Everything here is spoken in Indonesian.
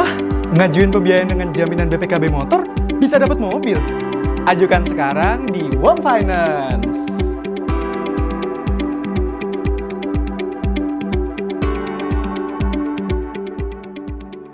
Hah? Ngajuin pembiayaan dengan jaminan BPKB motor bisa dapat mobil? Ajukan sekarang di Wong Finance.